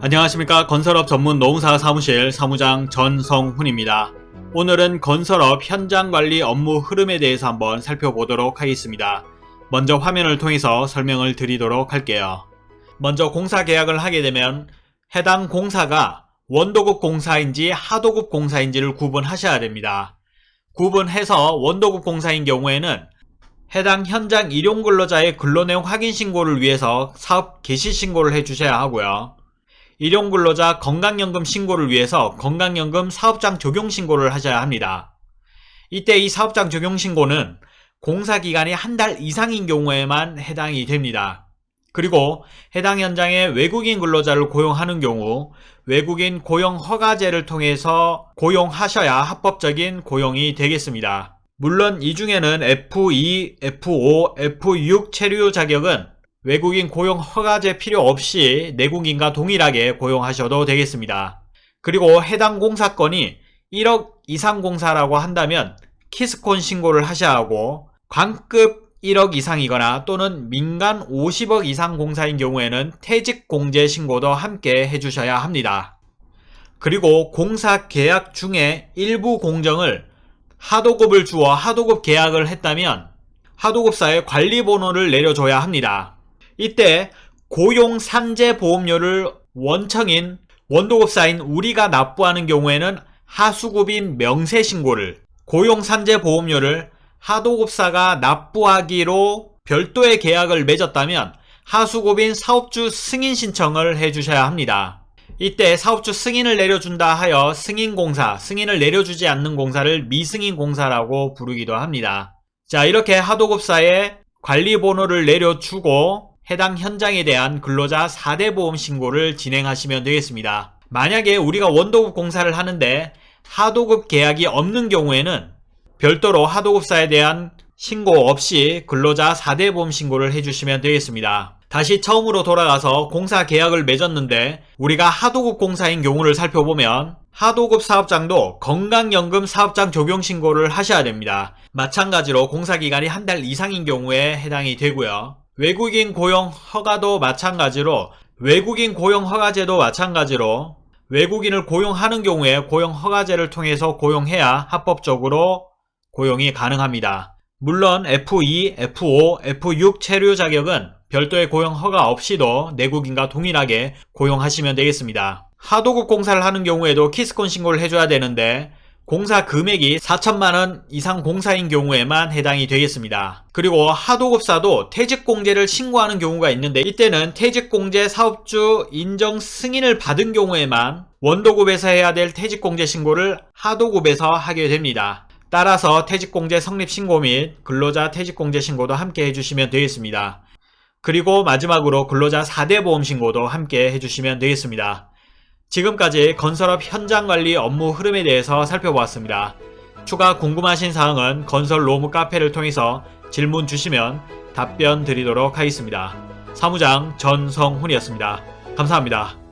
안녕하십니까 건설업 전문 노무사 사무실 사무장 전성훈입니다. 오늘은 건설업 현장관리 업무 흐름에 대해서 한번 살펴보도록 하겠습니다. 먼저 화면을 통해서 설명을 드리도록 할게요. 먼저 공사 계약을 하게 되면 해당 공사가 원도급 공사인지 하도급 공사인지를 구분하셔야 됩니다. 구분해서 원도급 공사인 경우에는 해당 현장 일용 근로자의 근로내용 확인 신고를 위해서 사업 개시 신고를 해주셔야 하고요. 일용 근로자 건강연금 신고를 위해서 건강연금 사업장 적용 신고를 하셔야 합니다. 이때 이 사업장 적용 신고는 공사 기간이 한 달 이상인 경우에만 해당이 됩니다. 그리고 해당 현장에 외국인 근로자를 고용하는 경우 외국인 고용 허가제를 통해서 고용하셔야 합법적인 고용이 되겠습니다. 물론 이 중에는 F2, F5, F6 체류 자격은 외국인 고용 허가제 필요 없이 내국인과 동일하게 고용하셔도 되겠습니다. 그리고 해당 공사건이 1억 이상 공사라고 한다면 키스콘 신고를 하셔야 하고 관급 1억 이상이거나 또는 민간 50억 이상 공사인 경우에는 퇴직공제 신고도 함께 해주셔야 합니다. 그리고 공사 계약 중에 일부 공정을 하도급을 주어 하도급 계약을 했다면 하도급사에 관리번호를 내려줘야 합니다. 이때 고용 산재보험료를 원청인 원도급사인 우리가 납부하는 경우에는 하수급인 명세신고를 고용산재보험료를 하도급사가 납부하기로 별도의 계약을 맺었다면 하수급인 사업주 승인 신청을 해주셔야 합니다. 이때 사업주 승인을 내려준다 하여 승인공사, 승인을 내려주지 않는 공사를 미승인공사라고 부르기도 합니다. 자 이렇게 하도급사에 관리번호를 내려주고 해당 현장에 대한 근로자 4대 보험 신고를 진행하시면 되겠습니다. 만약에 우리가 원도급 공사를 하는데 하도급 계약이 없는 경우에는 별도로 하도급사에 대한 신고 없이 근로자 4대 보험 신고를 해주시면 되겠습니다. 다시 처음으로 돌아가서 공사 계약을 맺었는데 우리가 하도급 공사인 경우를 살펴보면 하도급 사업장도 건강연금 사업장 적용 신고를 하셔야 됩니다. 마찬가지로 공사기간이 한 달 이상인 경우에 해당이 되고요. 외국인 고용 허가도 마찬가지로 외국인 고용 허가제도 마찬가지로 외국인을 고용하는 경우에 고용 허가제를 통해서 고용해야 합법적으로 고용이 가능합니다. 물론 F2, F5, F6 체류 자격은 별도의 고용 허가 없이도 내국인과 동일하게 고용하시면 되겠습니다. 하도급 공사를 하는 경우에도 키스콘 신고를 해줘야 되는데 공사 금액이 4천만원 이상 공사인 경우에만 해당이 되겠습니다. 그리고 하도급사도 퇴직공제를 신고하는 경우가 있는데 이때는 퇴직공제 사업주 인정 승인을 받은 경우에만 원도급에서 해야 될 퇴직공제 신고를 하도급에서 하게 됩니다. 따라서 퇴직공제 성립신고 및 근로자 퇴직공제 신고도 함께 해주시면 되겠습니다. 그리고 마지막으로 근로자 4대 보험 신고도 함께 해주시면 되겠습니다. 지금까지 건설업 현장관리 업무 흐름에 대해서 살펴보았습니다. 추가 궁금하신 사항은 건설 로무 카페를 통해서 질문 주시면 답변 드리도록 하겠습니다. 사무장 전성훈이었습니다. 감사합니다.